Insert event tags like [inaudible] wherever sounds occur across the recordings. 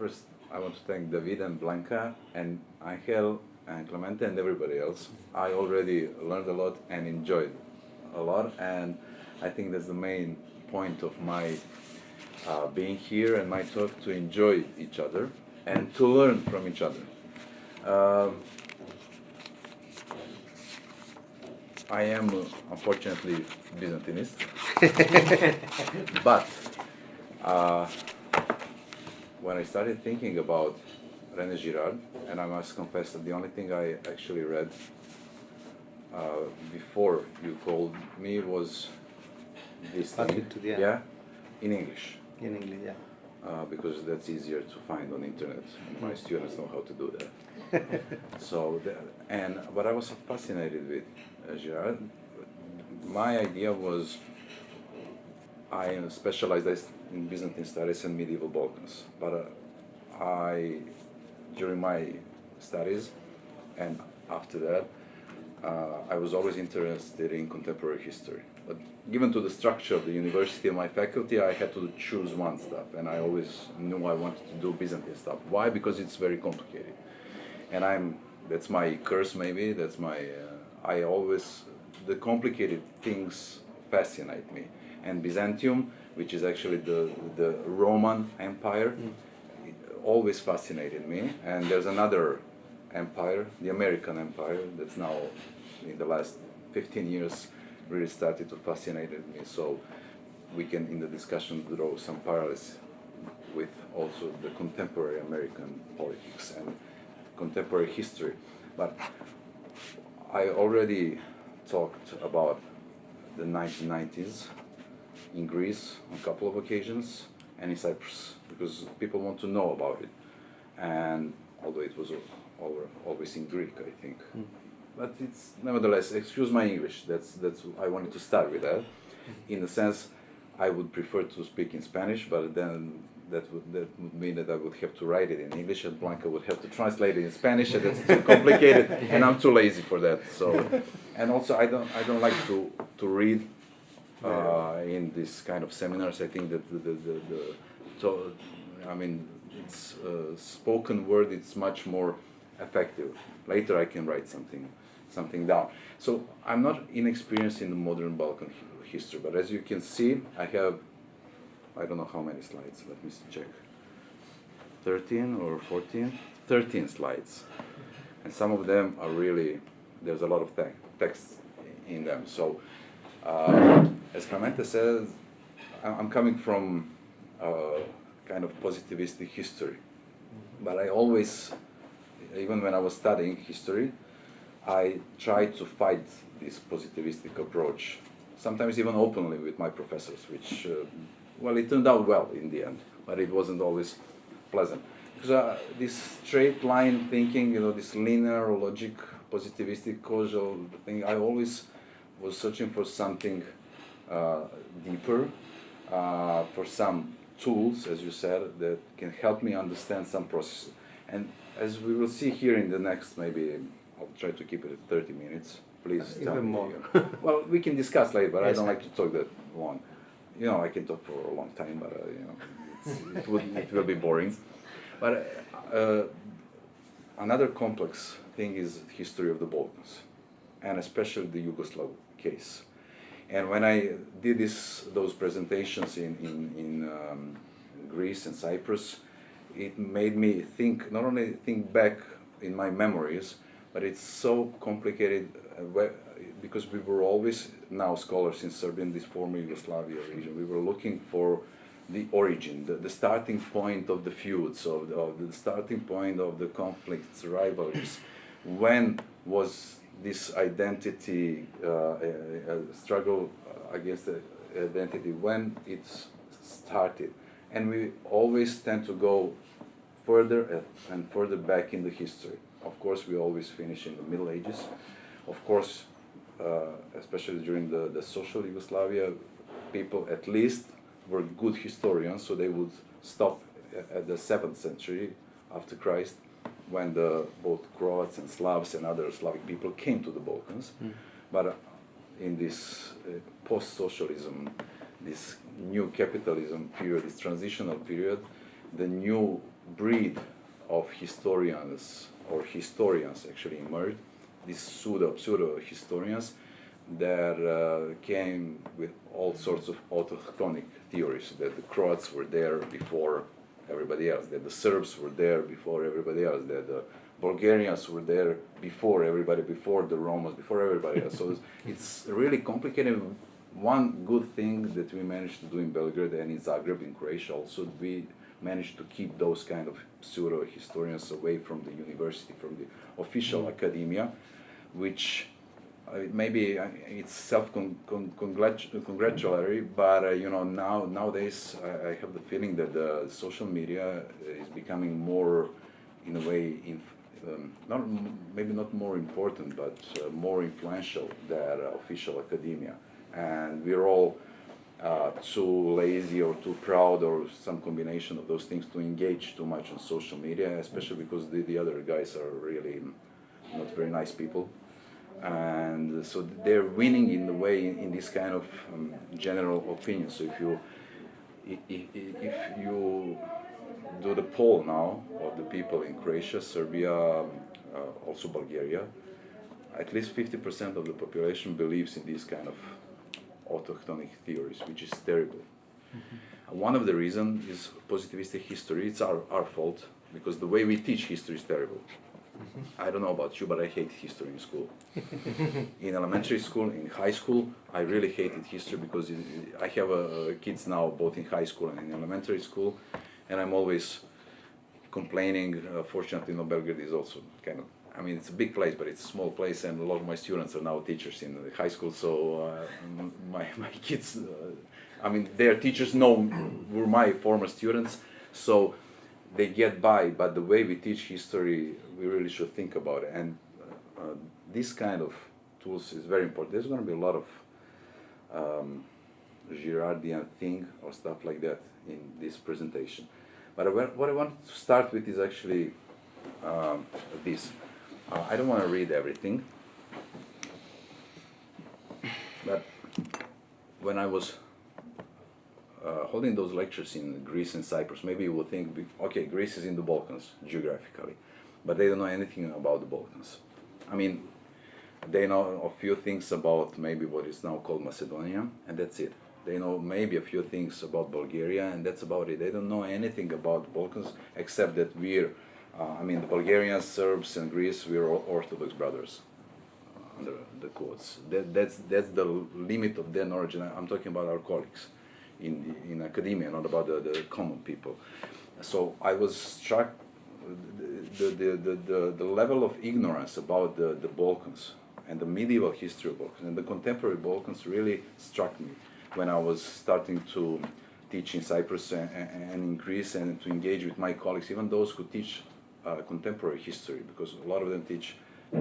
first I want to thank David and Blanca and Angel and Clemente and everybody else. I already learned a lot and enjoyed a lot, and I think that's the main point of my uh, being here and my talk to enjoy each other and to learn from each other. Um, I am uh, unfortunately Byzantinist, [laughs] but uh, when I started thinking about René Girard, and I must confess that the only thing I actually read uh, before you called me was this thing, yeah. yeah, in English, In English, yeah. uh, because that's easier to find on internet, my students know how to do that. [laughs] so, the, and what I was fascinated with uh, Girard, my idea was I specialized in Byzantine studies and medieval Balkans, but uh, I, during my studies and after that, uh, I was always interested in contemporary history. But given to the structure of the university and my faculty, I had to choose one stuff, and I always knew I wanted to do Byzantine stuff. Why? Because it's very complicated, and I'm that's my curse maybe. That's my uh, I always the complicated things fascinate me, and Byzantium, which is actually the the Roman Empire, mm. it always fascinated me. And there's another empire, the American Empire, that's now in the last 15 years really started to fascinate me. So we can, in the discussion, draw some parallels with also the contemporary American politics and contemporary history. But I already talked about the 1990s in Greece on a couple of occasions and in Cyprus because people want to know about it. And although it was al- always in Greek, I think. Hmm. But it's nevertheless, excuse my English. That's that's I wanted to start with that. Hmm. In the sense, I would prefer to speak in Spanish, but then that would that would mean that I would have to write it in English, and Blanca would have to translate it in Spanish, and that's too complicated, and I'm too lazy for that. So, [laughs] and also I don't I don't like to to read uh, in this kind of seminars. I think that the the, the, the so, I mean it's uh, spoken word. It's much more effective. Later I can write something something down. So I'm not inexperienced in the modern Balkan history, but as you can see, I have I don't know how many slides. Let me check. 13 or 14? 13 slides. And some of them are really, there's a lot of te- text in them. So, uh, as Clemente says, I'm coming from uh, kind of positivistic history. But I always, even when I was studying history, I tried to fight this positivistic approach, sometimes even openly with my professors, which, uh, well, it turned out well in the end, but it wasn't always pleasant. Because uh, this straight line thinking, you know, this linear logic, positivistic causal thing, I always was searching for something uh, deeper, uh, for some tools, as you said, that can help me understand some processes. And as we will see here in the next, maybe I'll try to keep it at 30 minutes. Please tell Even more. [laughs] well, we can discuss later, but I don't like to talk that long. You know, I can talk for a long time, but uh, you know, it's, [laughs] it would it will be boring. But uh, another complex thing is history of the Balkans, and especially the Yugoslav case. And when I did this, those presentations in, in, in um, Greece and Cyprus, it made me think, not only think back in my memories, but it's so complicated uh, because we were always, now scholars in Serbia, in this former Yugoslavia region, we were looking for the origin, the, the starting point of the feuds, of the, of the starting point of the conflicts, rivalries. When was this identity uh, a, a struggle against the identity? When it started, and we always tend to go further and further back in the history. Of course, we always finish in the Middle Ages. Of course, uh, especially during the, the social Yugoslavia, people at least were good historians, so they would stop at the seventh century after Christ, when the both Croats and Slavs and other Slavic people came to the Balkans. But uh, in this uh, post-socialism, this new capitalism period, this transitional period, the new breed of historians or historians actually emerged, these pseudo pseudo historians that uh, came with all sorts of autochthonic theories that the Croats were there before everybody else, that the Serbs were there before everybody else, that the Bulgarians were there before everybody, before the Romans, before everybody else. So it's, [laughs] it's really complicated. One good thing that we managed to do in Belgrade and in Zagreb, in Croatia also, we managed to keep those kind of pseudo historians away from the university, from the official Mm. academia, which maybe uh, it's self-congratulatory, but uh, you know now nowadays I, have the feeling that social media is becoming more, in a way, in, um, not maybe not more important, but uh, more influential than uh, official academia, and we're all uh, too lazy or too proud or some combination of those things to engage too much on social media, especially because the, the other guys are really not very nice people. And so they're winning in the way in, in this kind of um, general opinion. So if you i- i- i- if you do the poll now of the people in Croatia, Serbia, uh, also Bulgaria, at least 50% of the population believes in these kind of autochthonic theories, which is terrible. One of the reasons is positivistic history. It's our, our fault because the way we teach history is terrible. I don't know about you, but I hate history in school. [laughs] in elementary school, in high school, I really hated history because it, I have uh, kids now both in high school and in elementary school, and I'm always complaining. Uh, fortunately, no, Belgrade is also kind of. I mean, it's a big place, but it's a small place, and a lot of my students are now teachers in the high school. So uh, [laughs] my my kids, uh, I mean, their teachers know were my former students, so they get by. But the way we teach history, we really should think about it. And uh, this kind of tools is very important. There's going to be a lot of um, Girardian thing or stuff like that in this presentation. But what I want to start with is actually um, this. Uh, I don't want to read everything, but when I was uh, holding those lectures in Greece and Cyprus, maybe you would think, okay, Greece is in the Balkans geographically, but they don't know anything about the Balkans. I mean, they know a few things about maybe what is now called Macedonia, and that's it. They know maybe a few things about Bulgaria, and that's about it. They don't know anything about the Balkans except that we're, uh, I mean, the Bulgarians, Serbs, and Greece, we're all Orthodox brothers uh, under the quotes. That, that's, that's the limit of their knowledge, and I'm talking about our colleagues in, in academia, not about the, the common people. So I was struck the, the, the, the, the level of ignorance about the, the Balkans and the medieval history of Balkans and the contemporary Balkans really struck me when I was starting to teach in Cyprus and, and in Greece and to engage with my colleagues, even those who teach uh, contemporary history, because a lot of them teach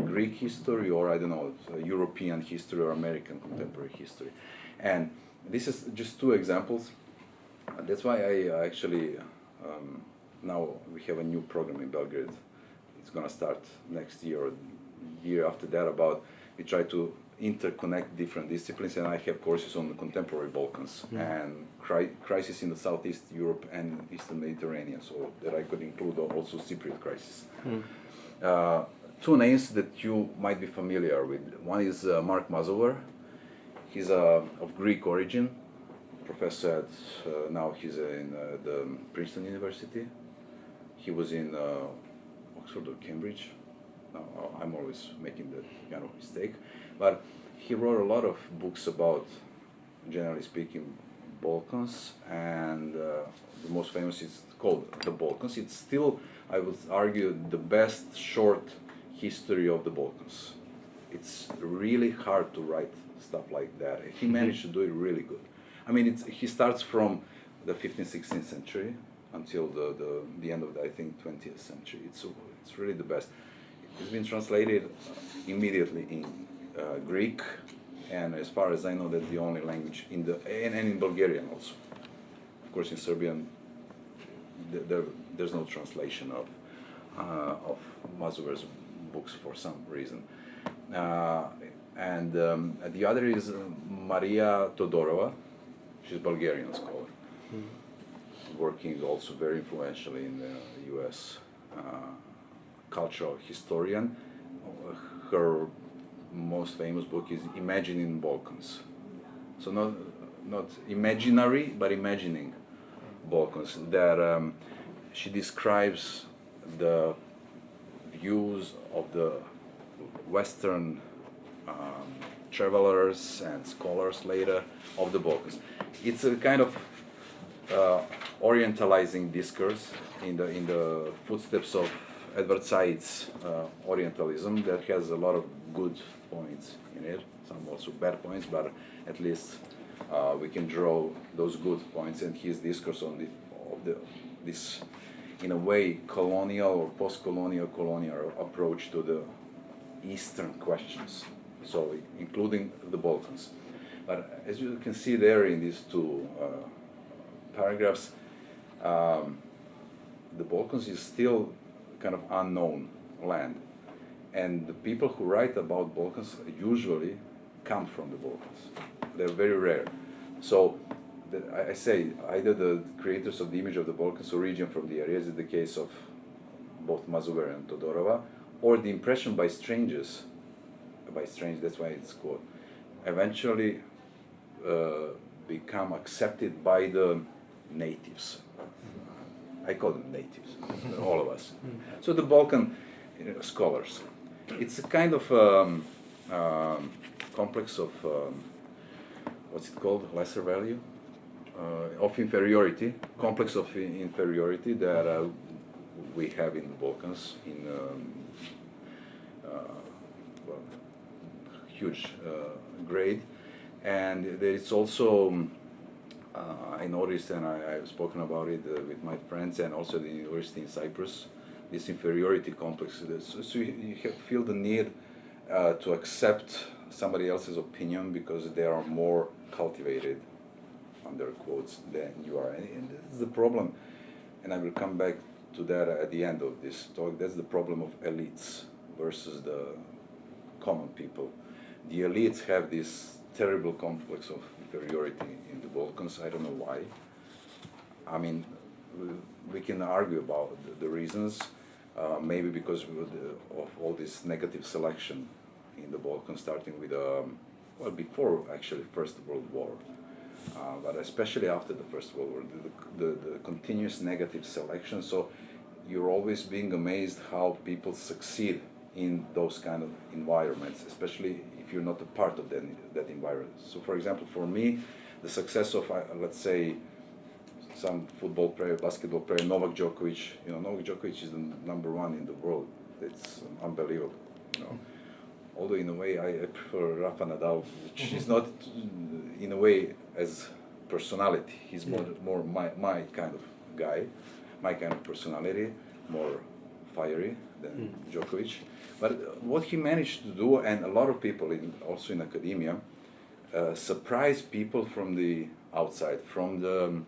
Greek history or I don't know, European history or American contemporary history. And this is just two examples. Uh, That's why I uh, actually um, now we have a new program in Belgrade. It's gonna start next year or year after that. About we try to interconnect different disciplines, and I have courses on the contemporary Balkans and cri- crisis in the Southeast Europe and Eastern Mediterranean. So that I could include also Cypriot crisis. Uh, two names that you might be familiar with. One is uh, Mark Mazower. He's uh, of Greek origin, professor at, uh, now he's in uh, the Princeton University. He was in uh, Oxford or Cambridge. No, uh, I'm always making that kind of mistake. But he wrote a lot of books about, generally speaking, Balkans, and uh, the most famous is called The Balkans. It's still, I would argue, the best short history of the Balkans. It's really hard to write stuff like that. He managed to do it really good. I mean, it's, he starts from the 15th, 16th century until the, the, the end of the, I think, 20th century. It's, it's really the best. It's been translated immediately in uh, Greek, and as far as I know, that's the only language in the and, and in Bulgarian also. Of course, in Serbian, th- there, there's no translation of uh, of Mazower's books for some reason. Uh, and um, the other is Maria Todorova. She's a Bulgarian scholar. working also very influentially in the U.S. Uh, cultural historian. Her most famous book is Imagining Balkans. So not not imaginary, but imagining Balkans. That um, she describes the views of the Western um, travelers and scholars later of the Balkans. It's a kind of uh, orientalizing discourse in the in the footsteps of Edward Said's uh, Orientalism that has a lot of good points in it, some also bad points, but at least uh, we can draw those good points in his discourse on the, of the this in a way colonial or post-colonial colonial approach to the eastern questions so including the balkans. But as you can see there in these two uh, paragraphs um, the balkans is still kind of unknown land. And the people who write about balkans usually come from the balkans. They're very rare. So the, I, say either the creators of the image of the Balkans origin from the area, is the case of both Mazower and Todorova, or the impression by strangers, by strange, that's why it's called, eventually uh, become accepted by the natives. I call them natives, [laughs] all of us. So the Balkan you know, scholars. It's a kind of um, um, complex of um, what's it called, lesser value, uh, of inferiority, complex of inferiority that uh, we have in the Balkans in um, uh, huge grade. And there is also, um, I noticed and I, have spoken about it with my friends and also the university in Cyprus, this inferiority complex. So, you, feel the need uh, to accept somebody else's opinion because they are more cultivated, under quotes, than you are. And this is the problem, and I will come back to that at the end of this talk. That's the problem of elites versus the common people. The elites have this terrible complex of inferiority in the Balkans. I don't know why. I mean, we can argue about the, reasons. Uh, maybe because of all this negative selection in the Balkans, starting with, um, well, before actually First World War, uh, but especially after the First World War, the, the, the, continuous negative selection. So you're always being amazed how people succeed in those kind of environments, especially if you're not a part of that, that environment. So for example, for me, the success of, uh, let's say, some football player, basketball player, Novak Djokovic, you know, Novak Djokovic is the number one in the world. It's unbelievable, you know although in a way I, I prefer Rafa Nadal, which is not in a way as personality. He's more more my, my kind of guy, my kind of personality, more fiery than mm. Djokovic. But what he managed to do, and a lot of people in, also in academia, uh, surprise people from the outside, from the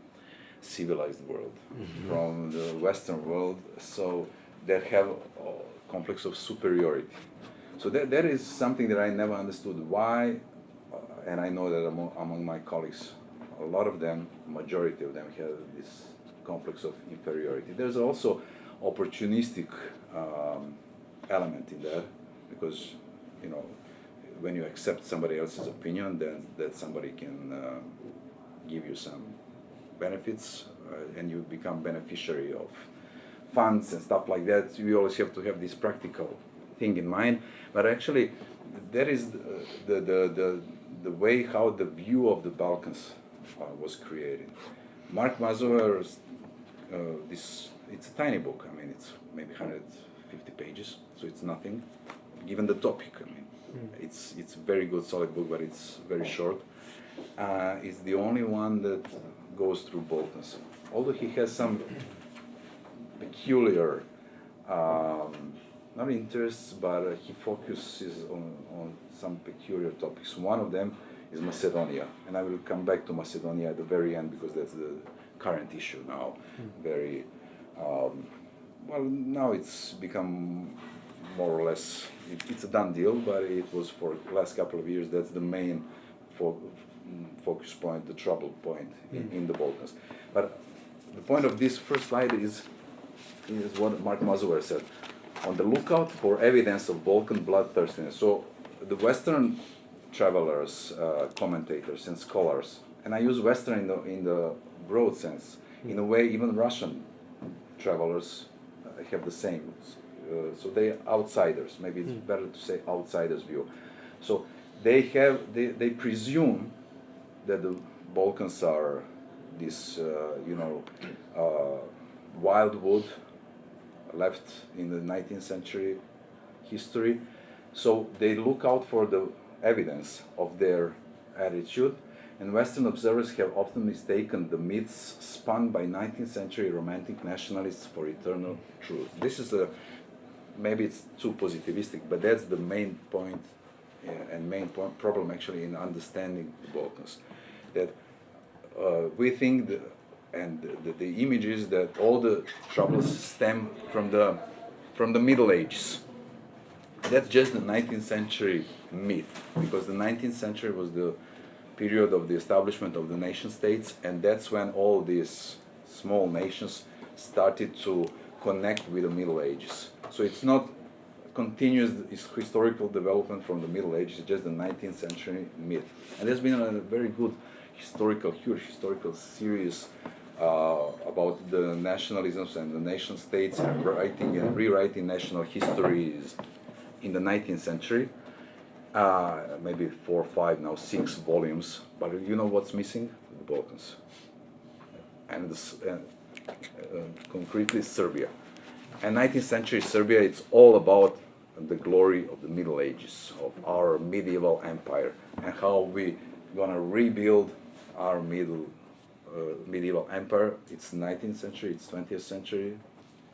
civilized world, mm -hmm. from the Western world, so that have a complex of superiority. So that, that is something that I never understood why, uh, and I know that among, among my colleagues, a lot of them, majority of them have this complex of inferiority. There's also opportunistic um, element in there because, you know, when you accept somebody else's opinion, then that somebody can uh, give you some benefits uh, and you become beneficiary of funds and stuff like that. You always have to have this practical thing in mind, but actually that is the, the, the, the, way how the view of the Balkans uh, was created. Mark Mazower's, uh, this, it's a tiny book, I mean, it's maybe 150 pages, so it's nothing, given the topic, I mean. Mm. It's, it's a very good, solid book, but it's very short. Uh, it's the only one that goes through Balkans. Although he has some peculiar um, not interests, but uh, he focuses on, on some peculiar topics. One of them is Macedonia, and I will come back to Macedonia at the very end because that's the current issue now. Mm. Very um, well now it's become more or less it, it's a done deal, but it was for the last couple of years. That's the main fo focus point, the trouble point mm. in, in, the Balkans. But the point of this first slide is is what Mark Mazower said. On the lookout for evidence of Balkan bloodthirstiness. So the Western travelers, uh, commentators, and scholars, and I use Western in the, in the broad sense. In a way, even Russian travelers uh, have the same. Uh, so they outsiders. Maybe it's better to say outsiders view. So they have they, they presume that the Balkans are this uh, you know uh, wildwood left in the 19th century history. So they look out for the evidence of their attitude, and Western observers have often mistaken the myths spun by 19th century romantic nationalists for eternal truth. This is a maybe it's too positivistic, but that's the main point uh, and main point, problem actually in understanding the Balkans. That uh, we think the, and the, the image is that all the troubles stem from the from the Middle Ages. That's just the 19th century myth, because the 19th century was the period of the establishment of the nation states, and that's when all these small nations started to connect with the Middle Ages. So it's not continuous historical development from the Middle Ages, it's just the 19th century myth. And there's been a very good historical, huge historical series uh, about the nationalisms and the nation states and writing and rewriting national histories in the 19th century. Uh, maybe four, five, now six volumes. But you know what's missing? The Balkans. And, this, uh, uh, concretely Serbia. And 19th century Serbia, it's all about the glory of the Middle Ages, of our medieval empire, and how we gonna rebuild our middle uh, medieval empire. It's 19th century, it's 20th century,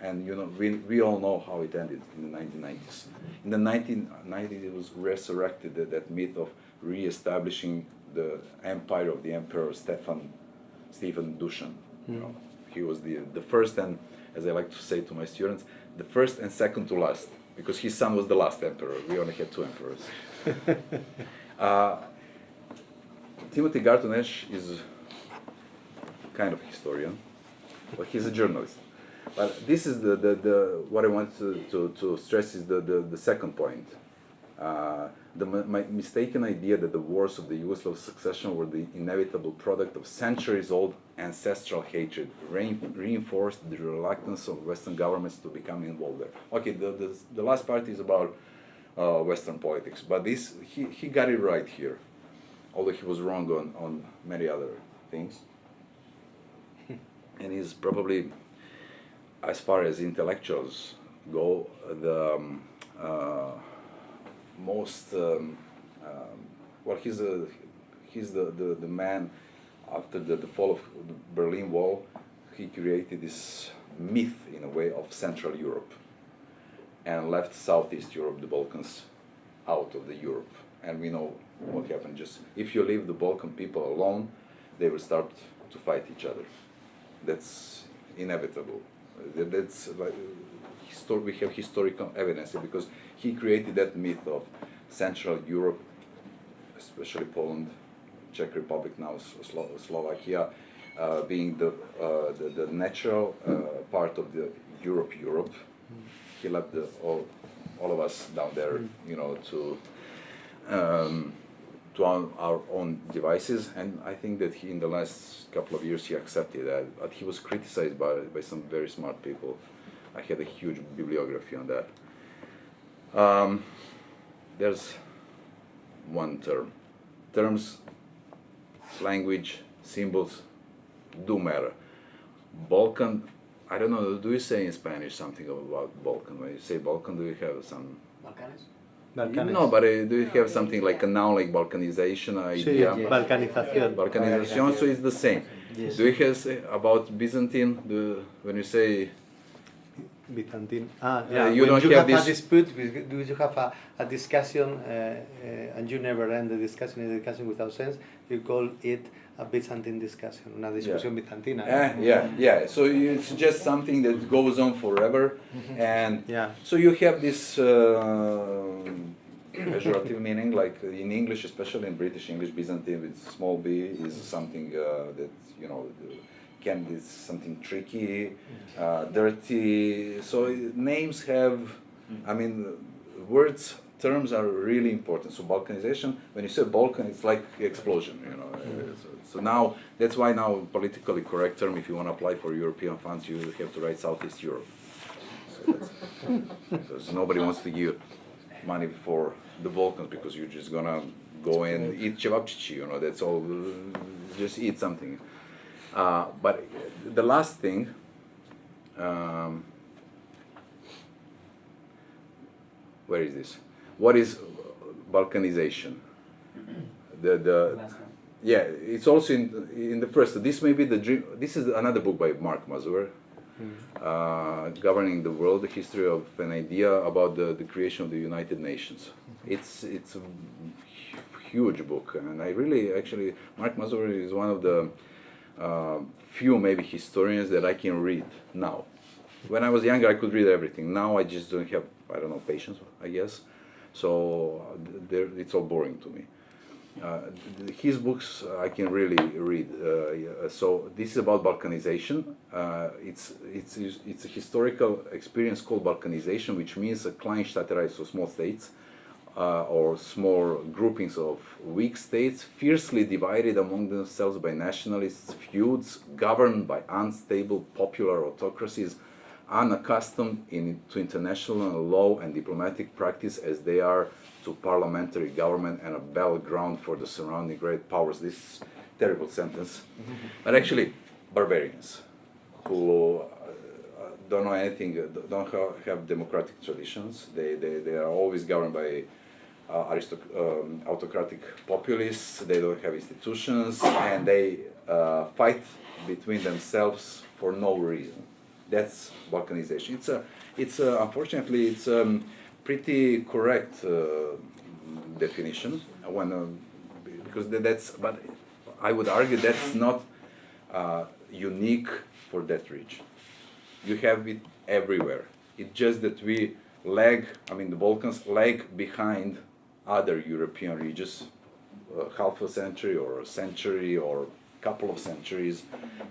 and you know we, we all know how it ended in the 1990s. In the 1990s, it was resurrected that, that myth of re-establishing the empire of the emperor Stefan Stephen Dushan. Mm. You know, he was the the first and, as I like to say to my students, the first and second to last, because his son was the last emperor. We only had two emperors. [laughs] uh, Timothy Garton Ash is kind of a historian, but he's a journalist. But this is the, the, the what I want to, to, to stress is the, the, the second point. Uh, the my mistaken idea that the wars of the Yugoslav succession were the inevitable product of centuries-old ancestral hatred rein reinforced the reluctance of Western governments to become involved there. Okay, the, the, the last part is about uh, Western politics, but this he, he got it right here, although he was wrong on, on many other things [laughs] and he's probably, as far as intellectuals go, the um, uh, most um, um, well. He's a he's the, the, the man after the, the fall of the Berlin Wall. He created this myth in a way of Central Europe and left Southeast Europe, the Balkans, out of the Europe. And we know what happened. Just if you leave the Balkan people alone, they will start to fight each other that's inevitable. That's like histor- we have historical evidence because he created that myth of Central Europe, especially Poland, Czech Republic now, Slo- Slovakia, uh, being the, uh, the, the natural uh, part of the Europe. Europe. He left the, all all of us down there, you know, to. Um, to our, own devices. And I think that he, in the last couple of years, he accepted that. But he was criticized by, by some very smart people. I had a huge bibliography on that. Um, there's one term. Terms, language, symbols do matter. Balkan, I don't know, do you say in Spanish something about Balkan? When you say Balkan, do you have some... Balkanes. No, but uh, do you have something like a now like Balkanization idea? Sí, Balkanización. Balkanization, so it's the same. Yes. Do you have about Byzantine? Do, when you say Byzantine. Ah, Uh, yeah. you when don't you have have, this- a dispute, do you have a, a discussion, uh, uh, and you never end the discussion, is a discussion without sense, you call it a Byzantine discussion, una discusión bizantina. Eh, yeah, yeah. So it's just something that goes on forever, and Yeah. so you have this uh, [coughs] pejorative meaning, like in English, especially in British English, Byzantine with small b is something uh, that you know Balkan is something tricky, uh, dirty. So names have, I mean, words, terms are really important. So Balkanization, when you say Balkan, it's like explosion, you know. Uh, So, so now, that's why now politically correct term, if you want to apply for European funds, you have to write Southeast Europe. So that's, [laughs] because nobody wants to give money for the Balkans because you're just gonna go and eat cevapcici, you know, that's all, just eat something. Uh, but the last thing, um, where is this? What is Balkanization? The, the, yeah, it's also in, in the first, this may be the dream, this is another book by Mark Mazower, uh, Governing the World, the history of an idea about the, the creation of the United Nations. It's, it's a huge book, and I really, actually, Mark Mazower is one of the uh, few maybe historians that I can read now. When I was younger, I could read everything. Now I just don't have, I don't know, patience, I guess. So uh, it's all boring to me. Uh, his books uh, I can really read. Uh, yeah, so this is about Balkanization. Uh, it's it's it's a historical experience called Balkanization, which means a Kleinstaaterei, so small states, uh, or small groupings of weak states, fiercely divided among themselves by nationalist feuds, governed by unstable popular autocracies, unaccustomed in, to international law and diplomatic practice as they are to parliamentary government and a battleground for the surrounding great powers. This is terrible sentence, but actually barbarians who uh, don't know anything, don't have democratic traditions. They, they, they are always governed by uh, um, autocratic populists. They don't have institutions, and they uh, fight between themselves for no reason. That's Balkanization. It's a, it's a, unfortunately, it's a pretty correct uh, definition. When, um, because that's, but I would argue that's not uh, unique for that region. You have it everywhere. It's just that we lag, I mean, the Balkans lag behind other European regions, uh, half a century or a century or a couple of centuries.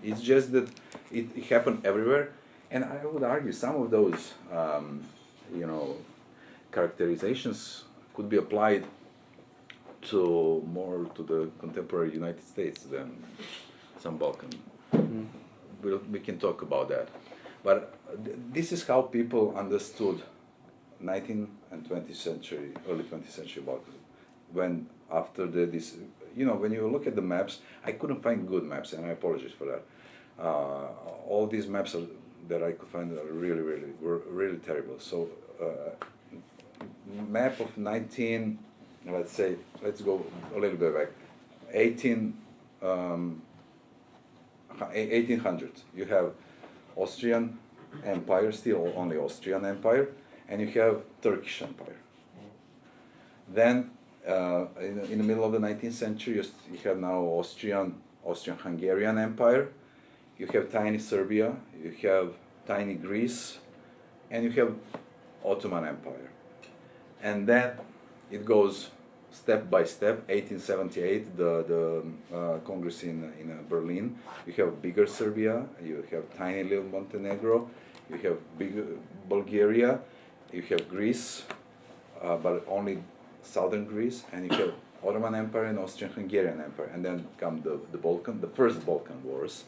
It's just that it, it happened everywhere, and I would argue some of those, um, you know, characterizations could be applied to more to the contemporary United States than some Balkan. We'll, we can talk about that, but th- this is how people understood 19th and 20th century, early 20th century Balkans. When after the this, you know, when you look at the maps, I couldn't find good maps, and I apologize for that. Uh, all these maps are, that I could find are really, really, were really terrible. So, uh, map of 19, let's say, let's go a little bit back, 18, um, 1800. You have Austrian Empire, still only Austrian Empire, and you have Turkish Empire. Then, uh, in, in the middle of the 19th century, you have now Austrian, Austrian-Hungarian Empire. You have tiny Serbia. You have tiny Greece, and you have Ottoman Empire. And then it goes step by step. 1878, the the uh, Congress in in uh, Berlin. You have bigger Serbia. You have tiny little Montenegro. You have bigger Bulgaria. You have Greece, uh, but only southern Greece, and you have Ottoman Empire and Austrian-Hungarian Empire, and then come the, the Balkan, the first Balkan Wars,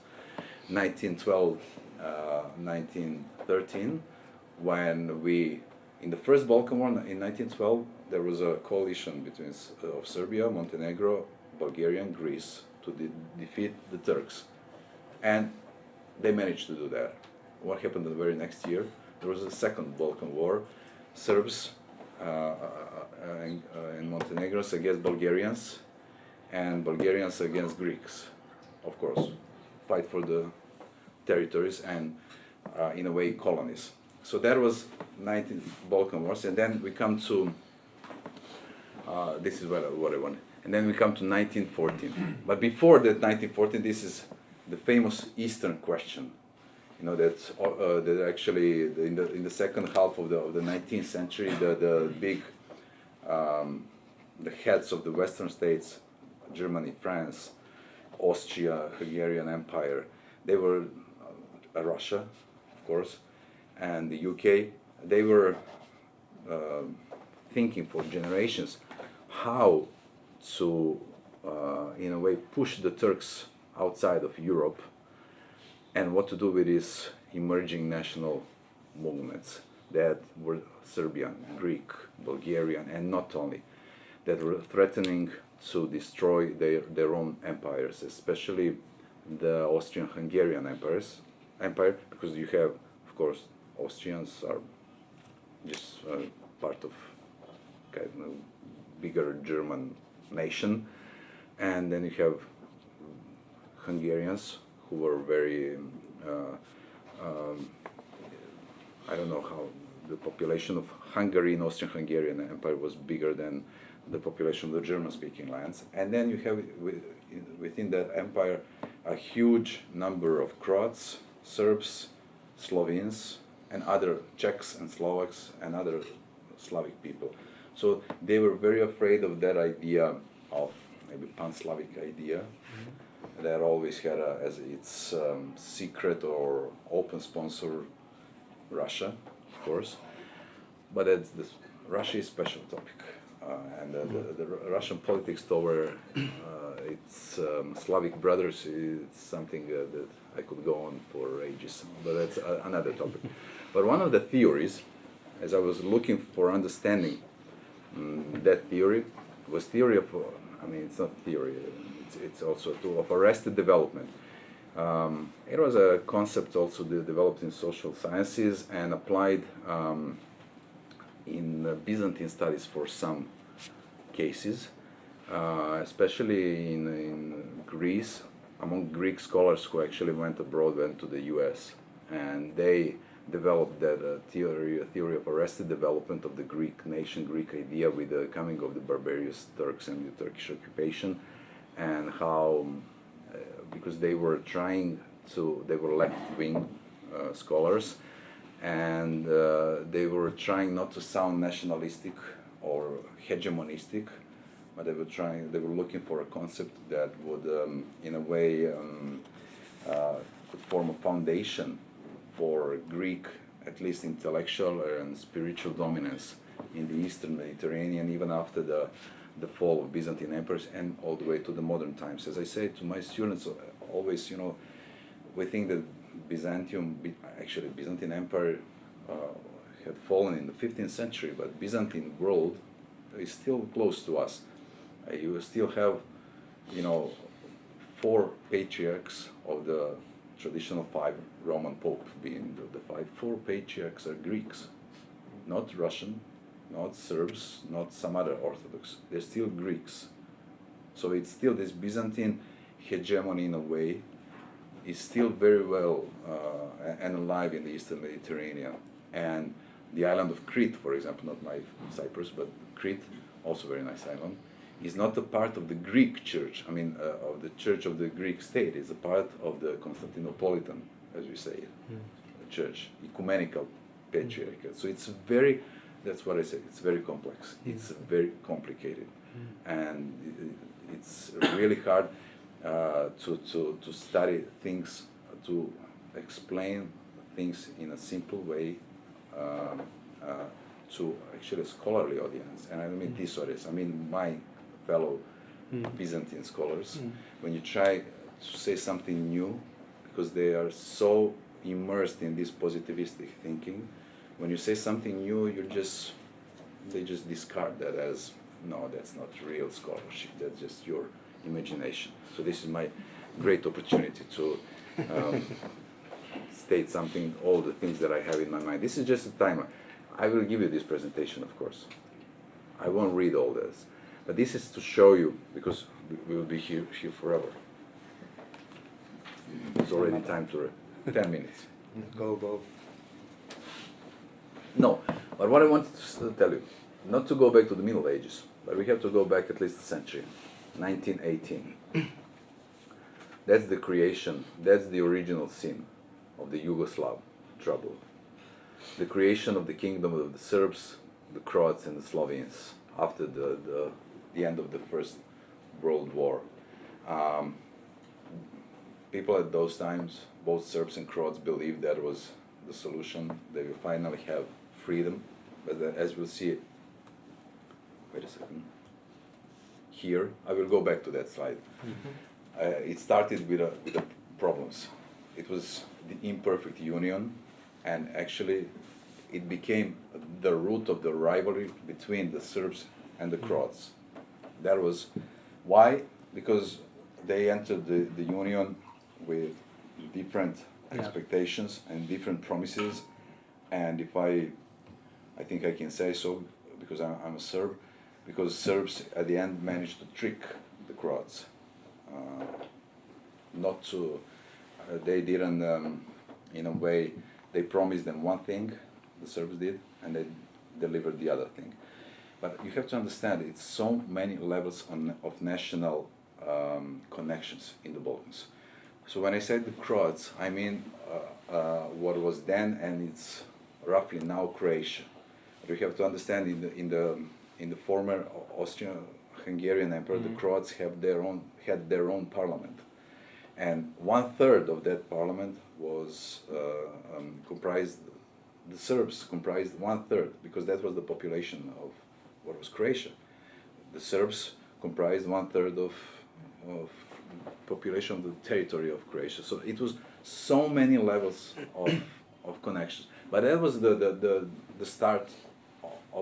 1912, uh, 1913, when we, in the first Balkan War in 1912, there was a coalition between uh, of Serbia, Montenegro, Bulgaria, and Greece to de- defeat the Turks, and they managed to do that. What happened the very next year? There was a second Balkan War. Serbs uh, uh, and, uh, and Montenegros against Bulgarians, and Bulgarians against Greeks, of course, fight for the territories and, uh, in a way, colonies. So that was 19 Balkan Wars, and then we come to uh, this is what I, what I want. And then we come to 1914. but before that 1914, this is the famous Eastern question. You know that uh, that actually in the in the second half of the of the 19th century, the the big um, the heads of the Western states, Germany, France, Austria, Hungarian Empire, they were uh, Russia, of course, and the UK. They were uh, thinking for generations how to, uh, in a way, push the Turks outside of Europe and what to do with these emerging national movements that were Serbian, Greek, Bulgarian, and not only, that were threatening to destroy their, their own empires, especially the Austrian-Hungarian empires, empire, because you have, of course, Austrians are just uh, part of kind of bigger German nation, and then you have Hungarians who were very, uh, um, I don't know how the population of Hungary in Austrian-Hungarian Empire was bigger than the population of the German-speaking lands, and then you have within that empire a huge number of Croats, Serbs, Slovenes, and other Czechs and Slovaks and other Slavic people. So they were very afraid of that idea of maybe pan-Slavic idea. That always had a, as its um, secret or open sponsor Russia, of course. But it's this, Russia is special topic. Uh, and uh, the, the, Russian politics toward uh, its um, Slavic brothers is something uh, that I could go on for ages, but that's another topic. but one of the theories, as I was looking for understanding um, that theory, was theory of, I mean, it's not theory, it's, it's also a tool of arrested development. Um, it was a concept also developed in social sciences and applied um, in Byzantine studies for some cases, uh, especially in, in Greece, among Greek scholars who actually went abroad, went to the US, and they developed that uh, theory, theory of arrested development of the Greek nation, Greek idea with the coming of the barbarous Turks and the Turkish occupation, and how, uh, because they were trying to, they were left-wing uh, scholars, and uh, they were trying not to sound nationalistic or hegemonistic, but they were trying, they were looking for a concept that would, um, in a way, um, uh, could form a foundation for Greek, at least intellectual and spiritual dominance in the Eastern Mediterranean, even after the the fall of Byzantine empires and all the way to the modern times. As I say to my students, uh, always, you know, we think that Byzantium, actually Byzantine Empire uh, had fallen in the 15th century, but Byzantine world is still close to us. Uh, you still have, you know, four patriarchs of the traditional five Roman Pope being the, the five. Four patriarchs are Greeks, not Russian, not Serbs, not some other Orthodox. They're still Greeks. So it's still this Byzantine hegemony in a way is still very well uh, and alive in the Eastern Mediterranean. And the island of Crete, for example, not my Cyprus, but Crete, also very nice island, is not a part of the Greek church, I mean, uh, of the church of the Greek state. It's a part of the Constantinopolitan, as we say, mm. church, ecumenical patriarchate. So it's very, that's what I said, it's very complex. Mm. It's very complicated. Mm. And it's really hard uh, to, to, to study things, to explain things in a simple way um, uh, to actually a scholarly audience. And I don't mean mm. this audience, I mean my fellow mm. Byzantine scholars. Mm. When you try to say something new, because they are so immersed in this positivistic thinking, when you say something new, you just they just discard that as no, that's not real scholarship. That's just your imagination. So this is my great opportunity to um, [laughs] state something, all the things that I have in my mind. This is just a timer. I will give you this presentation, of course. I won't read all this. But this is to show you, because we will be here, here forever. It's already time to, 10 minutes. Go, go. No, but what I wanted to tell you, not to go back to the Middle Ages, but we have to go back at least a century, 1918. [clears throat] That's the creation, that's the original sin of the Yugoslav trouble. The creation of the kingdom of the Serbs, the Croats, and the Slovenes after the, the, the end of the First World War. Um, people at those times, both Serbs and Croats, believed that was the solution. They will finally have freedom, but then, as we'll see, wait a second. Here, I will go back to that slide. Uh, it started with, a, with the problems. It was the imperfect union, and actually, it became the root of the rivalry between the Serbs and the Croats. That was why, because they entered the, the union with different Yeah. expectations and different promises, and if I, I think I can say so because I'm, I'm a Serb, because Serbs at the end managed to trick the Croats. Uh, not to, uh, they didn't, um, in a way, they promised them one thing, the Serbs did, and they delivered the other thing. But you have to understand, it's so many levels on, of national um, connections in the Balkans. So when I say the Croats, I mean uh, uh, what was then and it's roughly now Croatia. You have to understand in the in the in the former Austrian-Hungarian Empire, the Croats have their own had their own parliament, and one third of that parliament was uh, um, comprised. The Serbs comprised one third because that was the population of what was Croatia. The Serbs comprised one third of of population of the territory of Croatia. So it was so many levels of, of connections. But that was the, the, the, the start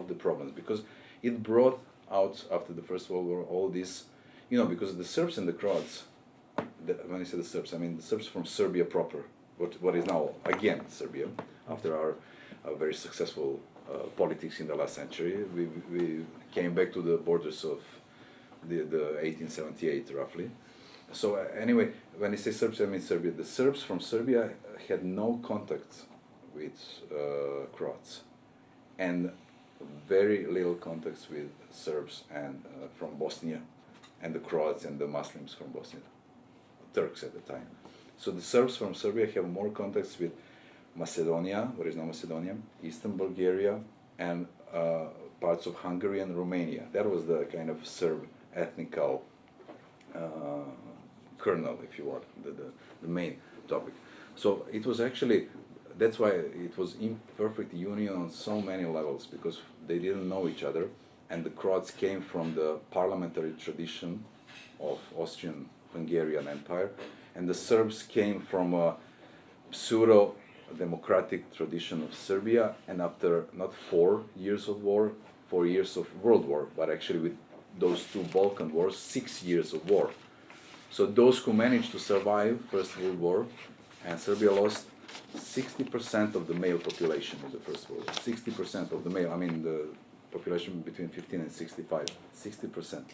of the problems because it brought out after the First World War all this, you know, because the Serbs and the Croats, the, when I say the Serbs, I mean the Serbs from Serbia proper, what, what is now again Serbia, after our uh, very successful uh, politics in the last century. We, we came back to the borders of the, the 1878 roughly. So uh, anyway, when I say Serbs, I mean Serbia. The Serbs from Serbia had no contact with uh, Croats, and very little contacts with Serbs and uh, from Bosnia, and the Croats and the Muslims from Bosnia, Turks at the time. So the Serbs from Serbia have more contacts with Macedonia, what is now Macedonia, Eastern Bulgaria, and uh, parts of Hungary and Romania. That was the kind of Serb ethnical uh, kernel, if you want, the, the, the main topic. So it was actually, that's why it was imperfect union on so many levels, because they didn't know each other, and the Croats came from the parliamentary tradition of Austrian-Hungarian Empire, and the Serbs came from a pseudo-democratic tradition of Serbia, and after not four years of war, four years of world war, but actually with those two Balkan wars, six years of war. So those who managed to survive First World War, and Serbia lost 60% of the male population in the First World 60% of the male, I mean the population between 15 and 65, 60%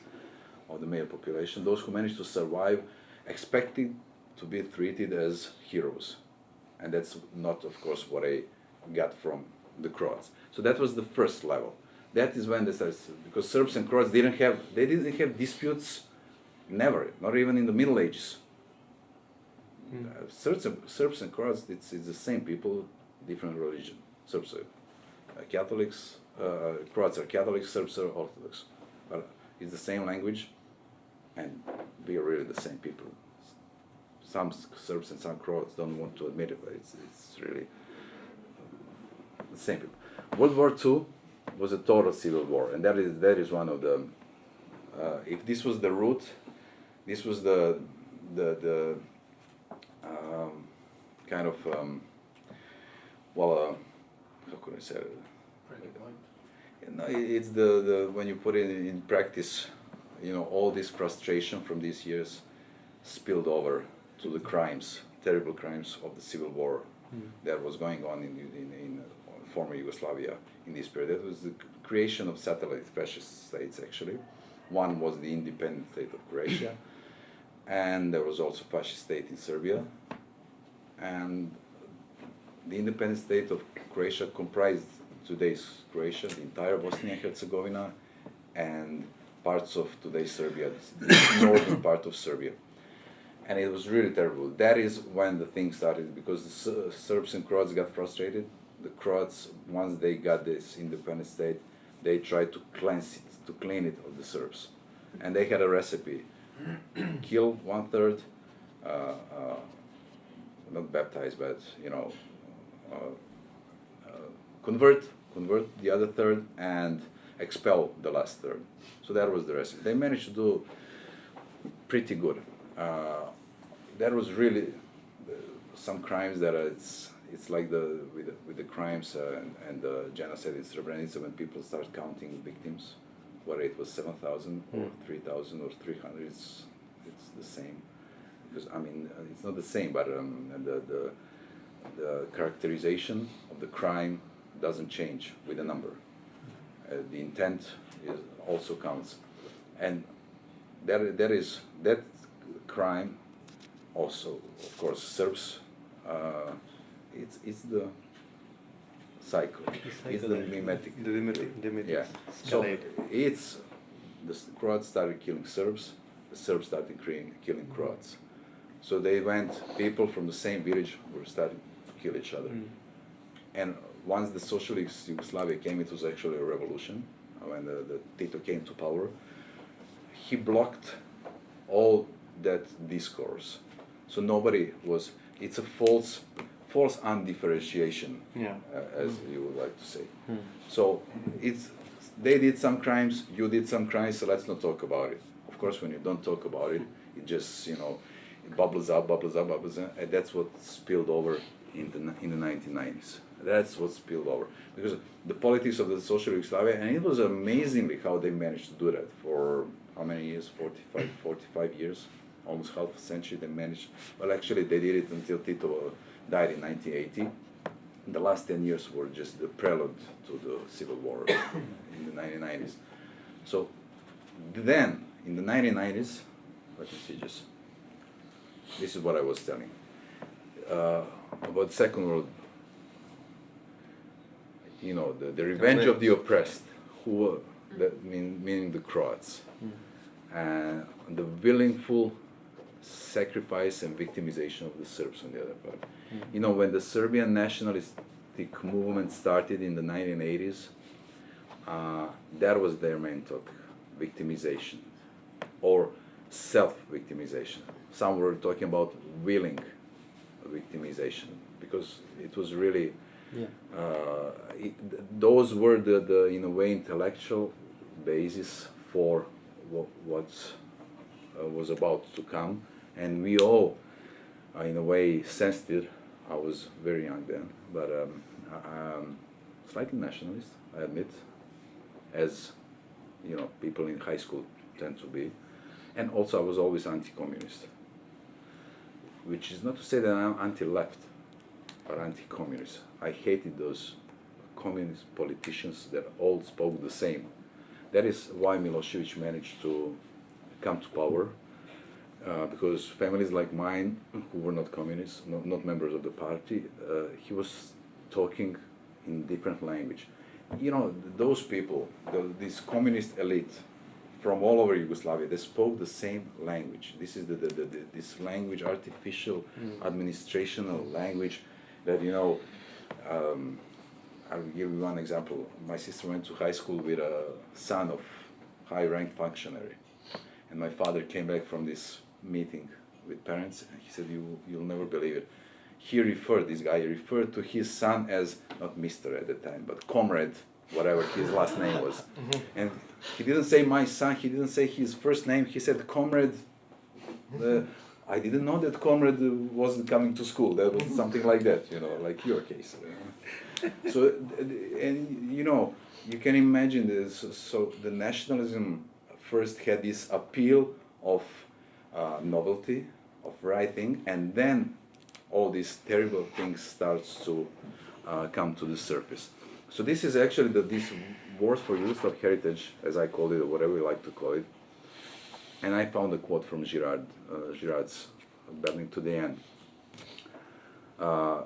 of the male population. Those who managed to survive expected to be treated as heroes. And that's not, of course, what I got from the Croats. So that was the first level. That is when they started, because Serbs and Croats didn't have, they didn't have disputes Never, not even in the Middle Ages. Mm. Uh, Serbs, and, Serbs and Croats, it's, it's the same people, different religion. Serbs are uh, Catholics, uh, Croats are Catholics, Serbs are Orthodox. But it's the same language, and we are really the same people. Some Serbs and some Croats don't want to admit it, but it's, it's really the same people. World War II was a total civil war, and that is, that is one of the, uh, if this was the root this was the the the um, kind of um, well uh, how could I say it? No, it's the, the when you put it in practice, you know, all this frustration from these years spilled over to the crimes, terrible crimes of the civil war mm. that was going on in, in, in former Yugoslavia in this period. That was the creation of satellite fascist states, actually. One was the independent state of Croatia, and there was also fascist state in Serbia, and the independent state of Croatia comprised today's Croatia, the entire Bosnia and Herzegovina, and parts of today's Serbia, the northern [coughs] part of Serbia. And it was really terrible. That is when the thing started, because the Serbs and Croats got frustrated. The Croats, once they got this independent state, they tried to cleanse it, to clean it of the Serbs. And they had a recipe [clears throat] kill one third, uh, uh, not baptized, but you know, uh, uh, convert, convert the other third, and expel the last third. So that was the recipe. They managed to do pretty good. Uh, that was really some crimes that it's it's like the with the, with the crimes and, and the genocide in Srebrenica when people start counting victims, whether it was seven thousand or Mm. three thousand or three hundred, it's it's the same. Because I mean, uh, it's not the same, but um, the the the characterization of the crime doesn't change with the number. Uh, the intent is also counts, and there there is that crime also of course Serbs, Uh, it's it's the cycle. It's the mimetic. The mimetic, Yeah. So it's the Croats started killing Serbs. The Serbs started killing, killing Croats. So they went. People from the same village were starting to kill each other. Mm. And once the socialist Yugoslavia came, it was actually a revolution. uh, When the, the Tito came to power, he blocked all that discourse. So nobody was. It's a false, false undifferentiation, Yeah. uh, as you would like to say. Mm. So it's they did some crimes, you did some crimes, so let's not talk about it. Of course, when you don't talk about it, it just you know it bubbles up, bubbles up, bubbles up, and that's what spilled over in the in the 1990s. That's what spilled over because the politics of the social Yugoslavia, and it was amazingly how they managed to do that for how many years? 45, 45 years, almost half a century. They managed. Well, actually, they did it until Tito died in 1980 the last 10 years were just the prelude to the civil war [coughs] in the 1990s so then in the 1990s let me see just this is what i was telling. Uh, about the second world you know the, the revenge of the oppressed who that mean, meaning the croats. And the willful sacrifice and victimization of the Serbs on the other part. You know, when the Serbian nationalistic movement started in the 1980s, uh, that was their main topic victimization or self victimization. Some were talking about willing victimization because it was really Yeah. uh, it, th- those were the, the in a way intellectual basis for what what uh, was about to come and we all uh, in a way sensed it i was very young then but um, I- um, slightly nationalist i admit as you know people in high school tend to be and also i was always anti-communist which is not to say that i'm anti-left or anti-communist. I hated those communist politicians that all spoke the same. That is why Milosevic managed to come to power, uh, because families like mine, who were not communists, not, not members of the party, uh, he was talking in different language. You know, those people, the, this communist elite from all over Yugoslavia, they spoke the same language. This is the, the, the, the this language, artificial administrational language that, you know, um, I'll give you one example. My sister went to high school with a son of high-ranked functionary, and my father came back from this meeting with parents, and he said, "You you'll never believe it." He referred this guy referred to his son as not Mister at the time, but Comrade, whatever his last name was, [laughs] and he didn't say my son. He didn't say his first name. He said Comrade. Uh, I didn't know that Comrade wasn't coming to school. That was something like that, you know, like your case. So, and you know, you can imagine this. So the nationalism first had this appeal of uh, novelty, of writing, and then all these terrible things starts to uh, come to the surface. So this is actually the, this Wars for Yugoslav Heritage, as I call it, or whatever you like to call it. And I found a quote from Girard, uh, Girard's Battling to the End. Uh,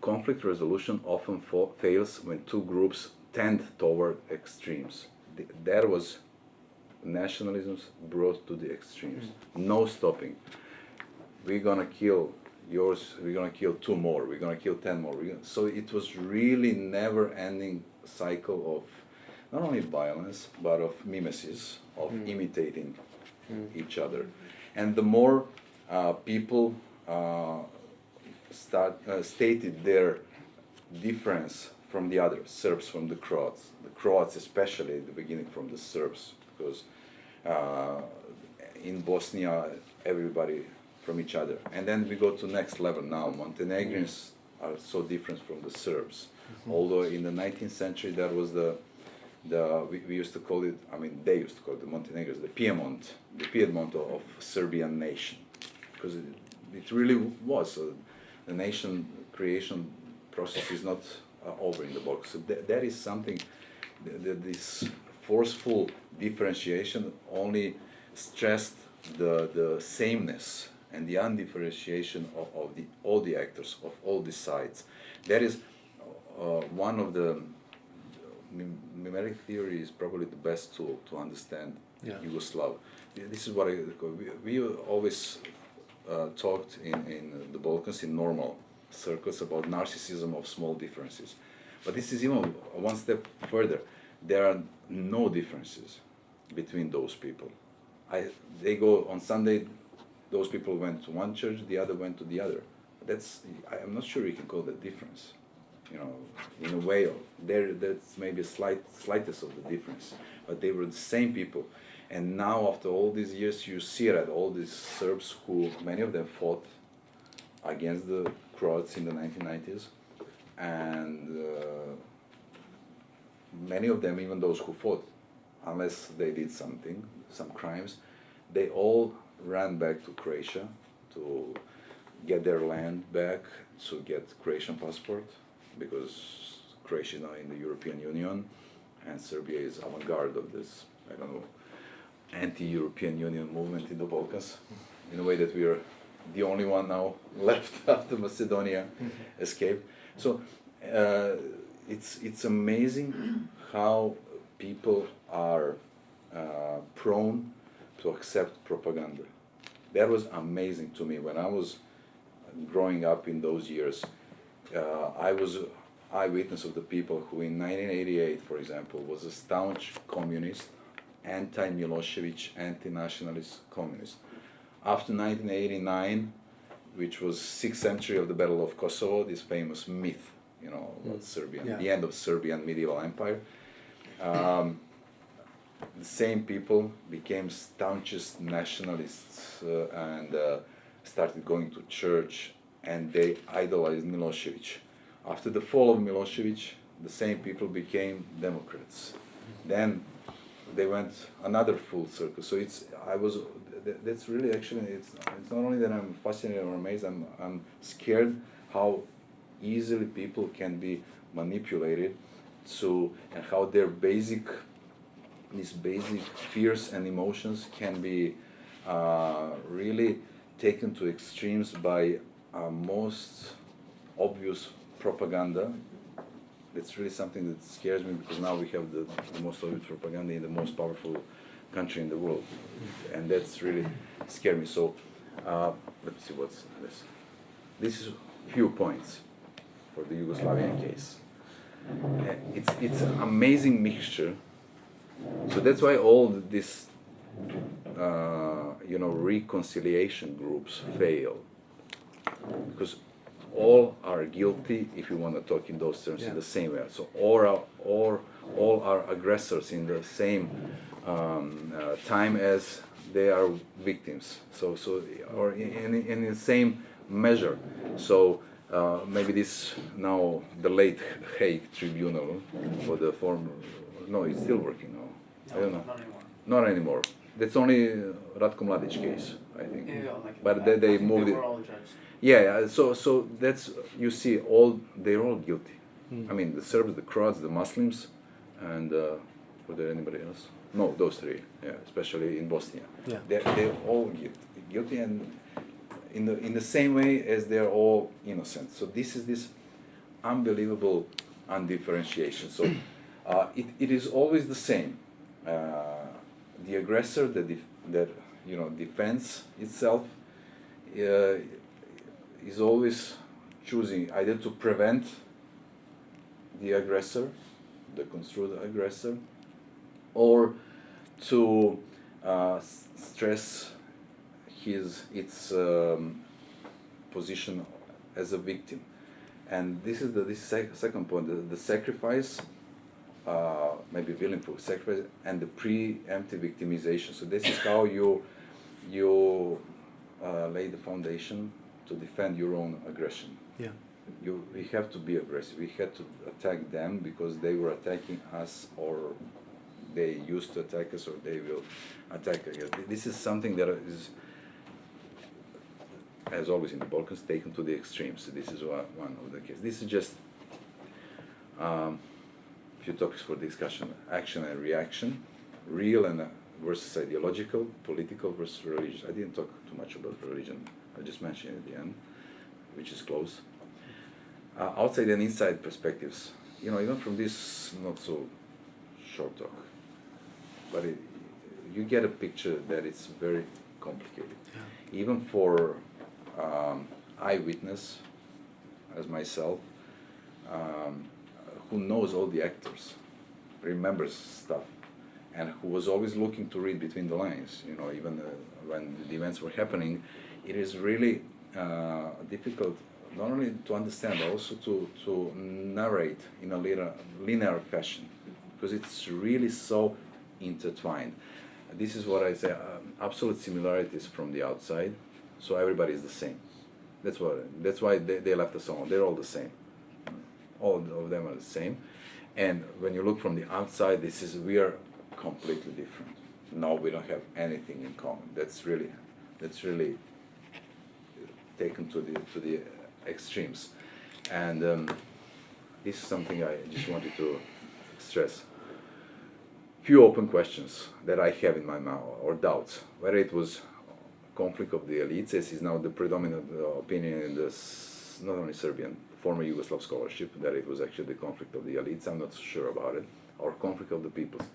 conflict resolution often fails when two groups tend toward extremes. Th- that was nationalisms brought to the extremes. No stopping. We're gonna kill yours. We're gonna kill two more. We're gonna kill ten more. Gonna, so it was really never-ending cycle of not only violence but of mimesis, of imitating each other. And the more uh, people uh, start, uh, stated their difference from the others, Serbs from the Croats, the Croats especially at the beginning from the Serbs, because uh, in Bosnia everybody from each other. And then we go to next level now. Montenegrins are so different from the Serbs. Mm-hmm. Although in the 19th century that was the the we, we, used to call it I mean they used to call it the Montenegrins the Piedmont the Piedmont of Serbian nation because it, it really was so the nation creation process is not uh, over in the box so th- that is something that this forceful differentiation only stressed the the sameness and the undifferentiation of, of the all the actors of all the sides that is uh, one of the mimetic theory is probably the best tool to understand yeah. Yugoslav. This is what I, we, we always uh, talked in, in the Balkans in normal circles about narcissism of small differences. But this is even one step further. There are no differences between those people. I, they go on Sunday, those people went to one church, the other went to the other. That's, I'm not sure you can call that difference you know, in a way, there that's maybe a slight slightest of the difference, but they were the same people. And now, after all these years, you see that all these Serbs who many of them fought against the Croats in the 1990s, and uh, many of them, even those who fought, unless they did something, some crimes, they all ran back to Croatia to get their land back, to get Croatian passport, because Croatia is now in the European Union, and Serbia is avant-garde of this, I don't know, anti-European Union movement in the Balkans, in a way that we are the only one now [laughs] left after Macedonia mm-hmm. escaped. So uh, it's it's amazing how people are uh, prone to accept propaganda. That was amazing to me when I was growing up in those years uh, I was eyewitness of the people who in 1988, for example, was a staunch communist, anti-Milosevic, anti-nationalist communist. After 1989, which was sixth century of the Battle of Kosovo, this famous myth, you know, about mm. Serbia, yeah. the end of Serbian medieval empire. Um, the same people became staunchest nationalists uh, and uh, started going to church and they idolized Milosevic. After the fall of Milosevic, the same people became Democrats. Then they went another full circle. So it's I was that's really actually it's it's not only that I'm fascinated or amazed. I'm I'm scared how easily people can be manipulated to and how their basic these basic fears and emotions can be uh, really taken to extremes by uh, most obvious propaganda. That's really something that scares me because now we have the, the most obvious propaganda in the most powerful country in the world, and that's really scary me. So uh, let me see what's this. This is few points for the Yugoslavian case. Uh, it's it's an amazing mixture. So that's why all this, uh, you know, reconciliation groups fail because all are guilty if you want to talk in those terms yeah. in the same way. So all are all all are aggressors in the same um, uh, time as they are victims. So so or in, in, in the same measure. So. Uh, maybe this now the late Hague Tribunal for the former no it's still working now no, I don't know not anymore. not anymore that's only Ratko Mladic case I think yeah, like but they, they moved it yeah, so so that's you see all they're all guilty. Mm. I mean the Serbs, the Croats, the Muslims, and uh, were there anybody else? No, those three. Yeah, especially in Bosnia. Yeah. They're they're all guilty, guilty and in the in the same way as they're all innocent. So this is this unbelievable undifferentiation. So uh, it, it is always the same. Uh, the aggressor that that you know defends itself. Uh, is always choosing either to prevent the aggressor, the construed aggressor, or to uh, stress his its um, position as a victim, and this is the this sec- second point: the, the sacrifice, uh, maybe willing for sacrifice, and the preemptive victimization. So this is how you you uh, lay the foundation to defend your own aggression. Yeah. You, we have to be aggressive. We had to attack them because they were attacking us, or they used to attack us, or they will attack us. This is something that is, as always in the Balkans, taken to the extremes. This is one of the cases. This is just um, few topics for discussion: action and reaction, real and uh, versus ideological, political versus religious. I didn't talk too much about religion. I just mentioned it at the end, which is close. Uh, outside and inside perspectives. You know, even from this not so short talk, but it, you get a picture that it's very complicated. Yeah. Even for um, eyewitness, as myself, um, who knows all the actors, remembers stuff, and who was always looking to read between the lines. You know, even uh, when the events were happening, it is really uh, difficult not only to understand, but also to, to narrate in a linear, linear fashion, because it's really so intertwined. This is what I say, um, absolute similarities from the outside, so everybody is the same. That's what. That's why they, they left us alone. They're all the same. All of them are the same. And when you look from the outside, this is we are completely different. No, we don't have anything in common. That's really, that's really taken to the to the extremes, and um, this is something I just wanted to stress. Few open questions that I have in my mind or doubts whether it was conflict of the elites, as is now the predominant uh, opinion in this not only Serbian former Yugoslav scholarship that it was actually the conflict of the elites. I'm not so sure about it, or conflict of the peoples.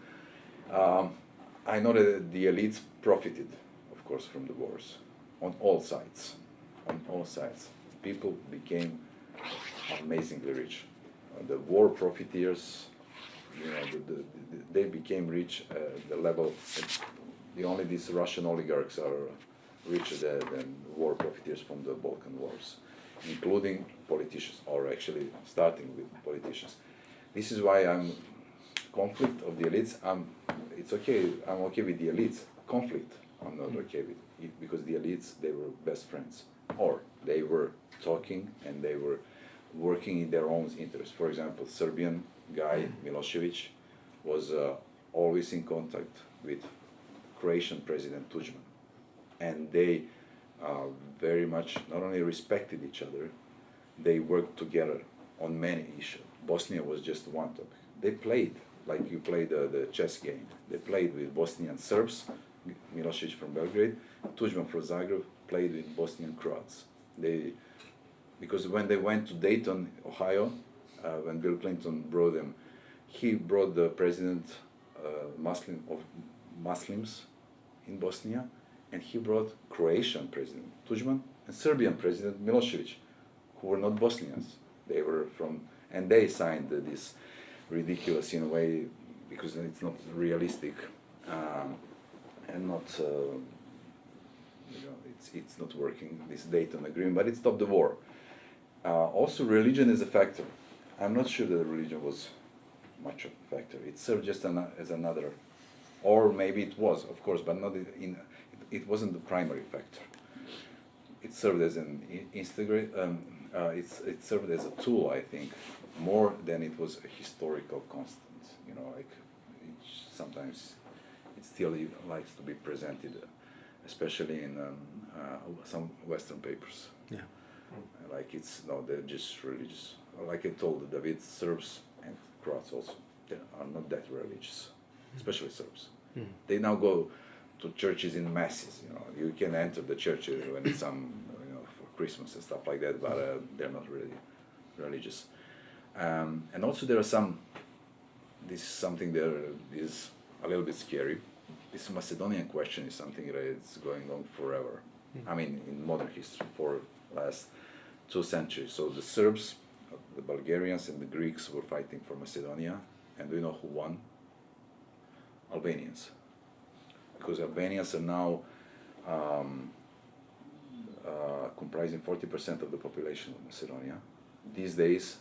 Um, I know that the elites profited, of course, from the wars on all sides. On all sides, people became amazingly rich. Uh, the war profiteers, you know, the, the, the, they became rich at the level. The only these Russian oligarchs are richer than, than war profiteers from the Balkan wars, including politicians, or actually starting with politicians. This is why I'm conflict of the elites. I'm, it's okay. I'm okay with the elites. Conflict, I'm not okay with it because the elites they were best friends, or they were talking and they were working in their own interest. For example, Serbian guy Milosevic was uh, always in contact with Croatian President Tudjman, and they uh, very much not only respected each other, they worked together on many issues. Bosnia was just one topic. They played like you play the, the chess game. They played with Bosnian Serbs, Milosevic from Belgrade, Tudjman from Zagreb played with Bosnian Croats. They, because when they went to Dayton, Ohio, uh, when Bill Clinton brought them, he brought the president uh, Muslim of Muslims in Bosnia, and he brought Croatian president Tudjman and Serbian president Milosevic, who were not Bosnians. They were from, and they signed this ridiculous in a way because it's not realistic um, and not uh, you know it's it's not working this Dayton agreement but it stopped the war. Uh, also religion is a factor. I'm not sure that religion was much of a factor. It served just an, as another or maybe it was of course but not in it, wasn't the primary factor it served as an integrate um, uh, it's, it served as a tool I think more than it was a historical constant. You know, like it, sometimes it still likes to be presented, especially in um, uh, some Western papers. Yeah. Like it's no, they're just religious. Like I told David, Serbs and Croats also they are not that religious, especially Serbs. Mm. They now go to churches in masses. You know, you can enter the church when it's some you know for Christmas and stuff like that, but uh, they're not really religious. Um, and also there are some, this is something that is a little bit scary. This Macedonian question is something that is going on forever. Mm. I mean, in modern history, for last two centuries. So the Serbs, the Bulgarians, and the Greeks were fighting for Macedonia, and do you know who won? Albanians. Because Albanians are now um, comprising 40% of the population of Macedonia. These days,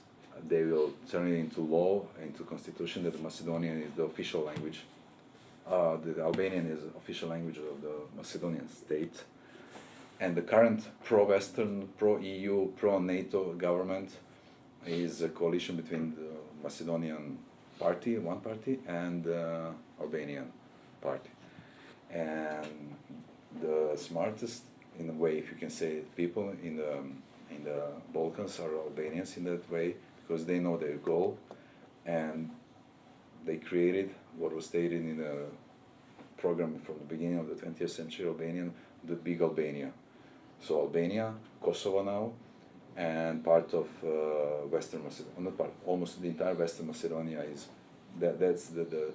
they will turn it into law, into constitution that the Macedonian is the official language. Uh, the Albanian is official language of the Macedonian state. And the current pro-Western, pro-EU, pro-NATO government is a coalition between the Macedonian party, one party, and the Albanian party. And the smartest, in a way, if you can say, it, people in the in the Balkans are Albanians in that way because they know their goal, and they created what was stated in the program from the beginning of the 20th century Albanian, the big Albania. So Albania, Kosovo now, and part of uh, Western Macedonia, not part, almost the entire Western Macedonia is, that, that's the, the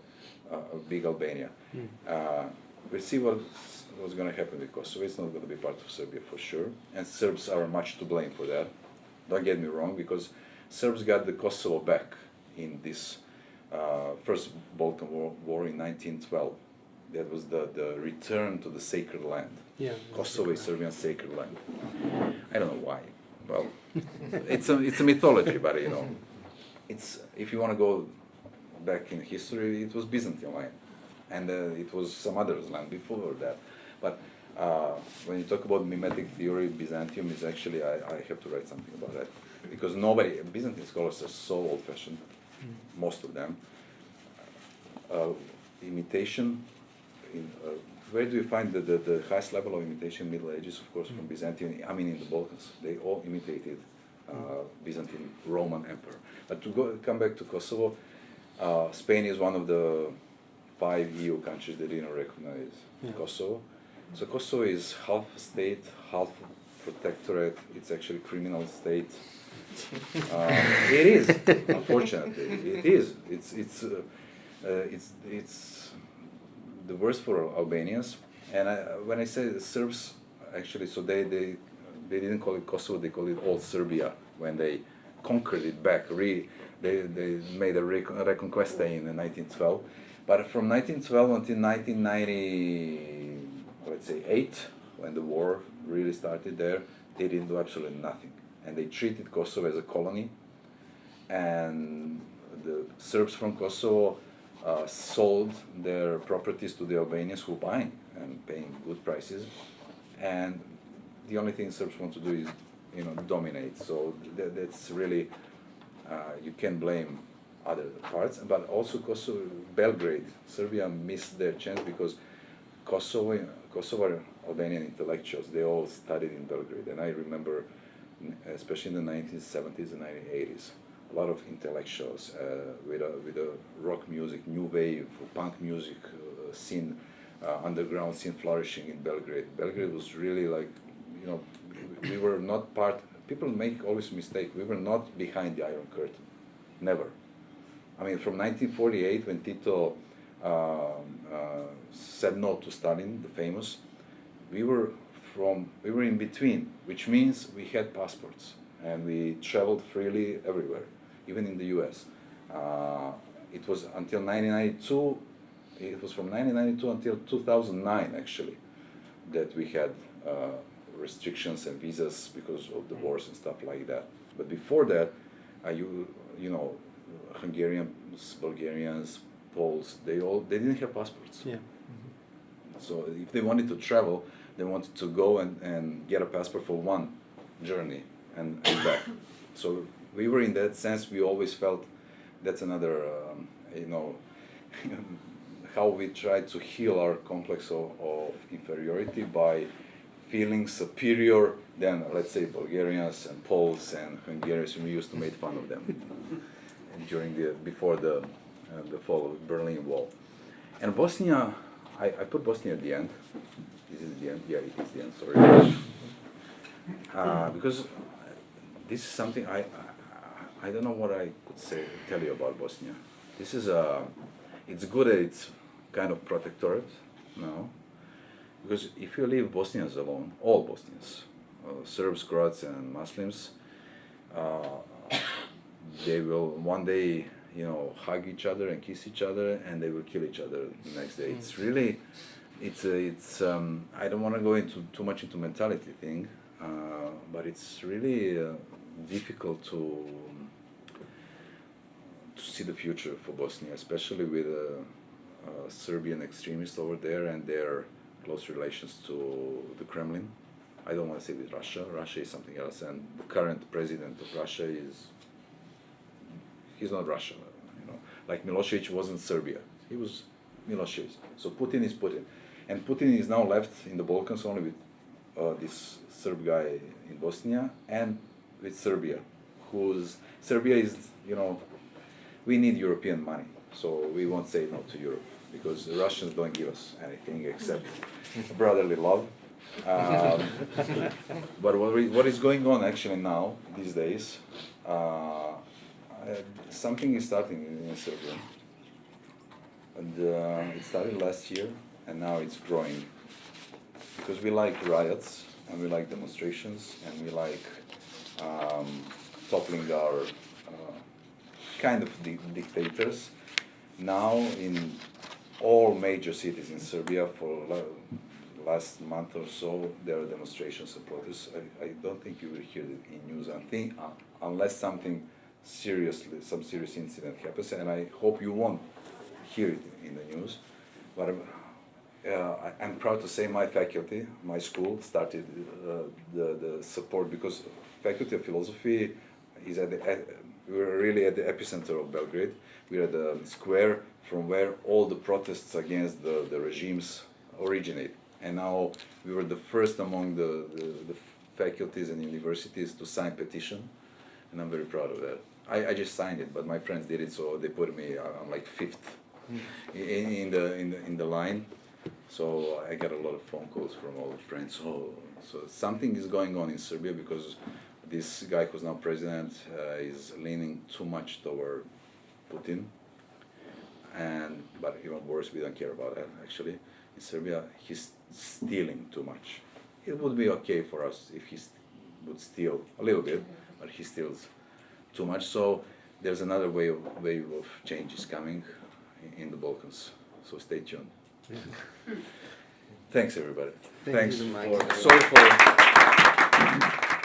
uh, big Albania. Mm. Uh, we'll see what, what's going to happen with Kosovo. It's not going to be part of Serbia for sure, and Serbs are much to blame for that. Don't get me wrong, because Serbs got the Kosovo back in this uh, first Balkan War, war in 1912. That was the, the return to the sacred land. Yeah. Kosovo is Serbian sacred land. I don't know why. Well, [laughs] it's a it's a mythology, but you know, it's if you want to go back in history, it was Byzantine land, and uh, it was some others land before that. But uh, when you talk about mimetic theory, Byzantium is actually I, I have to write something about that because nobody Byzantine scholars are so old-fashioned, most of them. Uh, imitation in, where do you find the, the, the highest level of imitation Middle Ages? Of course, from Byzantium, I mean, in the Balkans, they all imitated uh, Byzantine Roman Emperor. But to go come back to Kosovo, uh, Spain is one of the five EU countries that didn't recognize Yeah. Kosovo. So Kosovo is half state, half protectorate. It's actually criminal state. [laughs] Uh, it is, unfortunately, it is. It's it's uh, uh, it's it's the worst for Albanians. And I, when I say Serbs, actually, so they, they they didn't call it Kosovo; they called it Old Serbia when they conquered it back. Re, they they made a recon- reconquista in 1912. But from 1912 until 1990, let's say eight, when the war really started there, they didn't do absolutely nothing, and they treated Kosovo as a colony. And the Serbs from Kosovo uh, sold their properties to the Albanians who buying and paying good prices. And the only thing Serbs want to do is, you know, dominate. So that, that's really uh, you can blame other parts, but also Kosovo, Belgrade, Serbia missed their chance because Kosovo, Kosovo Albanian intellectuals, they all studied in Belgrade, and I remember, especially in the 1970s and 1980s, a lot of intellectuals uh, with a with a rock music, new wave, punk music uh, scene, uh, underground scene flourishing in Belgrade. Belgrade was really like, you know, we were not part. People make always mistake. We were not behind the Iron Curtain, never. I mean, from 1948 when Tito um, uh, said no to Stalin, the famous, we were from we were in between, which means we had passports and we traveled freely everywhere, even in the U.S. Uh, it was until 1992. It was from 1992 until 2009 actually that we had uh, restrictions and visas because of the wars and stuff like that. But before that, uh, you you know, Hungarians, Bulgarians, Poles, they all they didn't have passports. Yeah. So if they wanted to travel, they wanted to go and, and get a passport for one journey and, and back. [coughs] So we were in that sense, we always felt that's another, um, you know, [laughs] how we try to heal our complex of, of inferiority by feeling superior than, let's say, Bulgarians and Poles and Hungarians. We used to make fun of them [laughs] during the, before the, uh, the fall of Berlin Wall. And Bosnia, I, I put Bosnia at the end. This is it the end? Yeah, it is the end, sorry. Uh, because this is something I, I, I don't know what I could say, tell you about Bosnia. This is a, it's good that it's kind of protectorate now, because if you leave Bosnians alone, all Bosnians, uh, Serbs, Croats, and Muslims, uh, they will one day, you know, hug each other and kiss each other, and they will kill each other the next day. It's really, it's a, it's. Um, I don't want to go into too much into mentality thing. Uh, but it's really uh, difficult to to see the future for Bosnia, especially with uh, uh, Serbian extremists over there and their close relations to the Kremlin. I don't want to say with Russia. Russia is something else, and the current president of Russia is he's not Russia. You know, like Milosevic wasn't Serbia. He was Milosevic. So Putin is Putin, and Putin is now left in the Balkans only with uh, this Serb guy in Bosnia and with Serbia, who's Serbia is you know we need European money, so we won't say no to Europe because the Russians don't give us anything except [laughs] brotherly love. Um, [laughs] but what, we, what is going on actually now these days? Uh, something is starting in Serbia, and uh, it started last year, and now it's growing because we like riots and we like demonstrations and we like um, toppling our uh, kind of di- dictators. Now in all major cities in Serbia for last month or so, there are demonstrations and protests. I, I don't think you will hear it in news. Uh, unless something seriously, some serious incident happens, and I hope you won't hear it in the news. But I'm, uh, I'm proud to say my faculty, my school, started uh, the, the support because faculty of philosophy is at the at, we're really at the epicenter of Belgrade. We're at the square from where all the protests against the, the regimes originate. And now we were the first among the, the, the faculties and universities to sign petition, and I'm very proud of that. I, I just signed it, but my friends did it, so they put me uh, on like fifth in, in the in the in the line. So I got a lot of phone calls from all the friends. So so something is going on in Serbia because this guy who's now president uh, is leaning too much toward Putin. And but even worse, we don't care about that actually. In Serbia, he's stealing too much. It would be okay for us if he st- would steal a little bit, but he steals too much. So there's another way of wave of change is coming in, in the Balkans. So stay tuned. Thanks everybody. Thank Thanks you, for Mike. sorry for